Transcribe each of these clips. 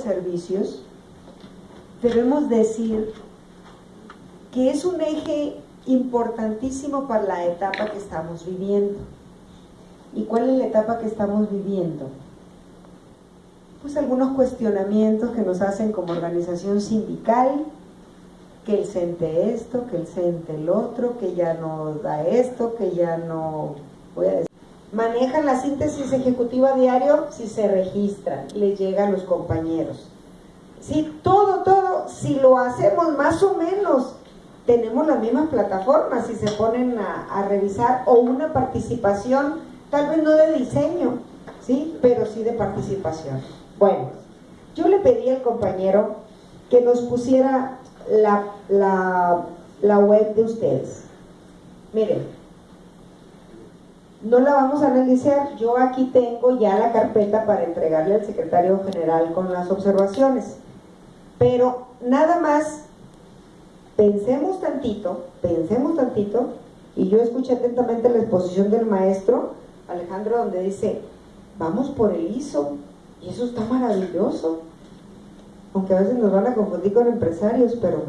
servicios, debemos decir que es un eje importantísimo para la etapa que estamos viviendo. ¿Y cuál es la etapa que estamos viviendo? Pues algunos cuestionamientos que nos hacen como organización sindical, que el CENTE esto, que el CENTE el otro, que ya no da esto, que ya no... Voy a decir. Manejan la síntesis ejecutiva diario si se registran, les llega a los compañeros. Si todo, todo, si lo hacemos más o menos, tenemos las mismas plataformas si se ponen a, a revisar o una participación, tal vez no de diseño, ¿sí? pero sí de participación. Bueno, yo le pedí al compañero que nos pusiera la, la, la web de ustedes. Miren, no la vamos a analizar, yo aquí tengo ya la carpeta para entregarle al secretario general con las observaciones, pero nada más pensemos tantito, pensemos tantito, y yo escuché atentamente la exposición del maestro Alejandro donde dice, vamos por el ISO, y eso está maravilloso, aunque a veces nos van a confundir con empresarios, pero,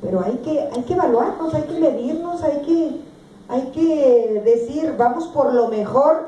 pero hay, que, hay que evaluarnos, hay que medirnos, hay que, hay que decir, vamos por lo mejor.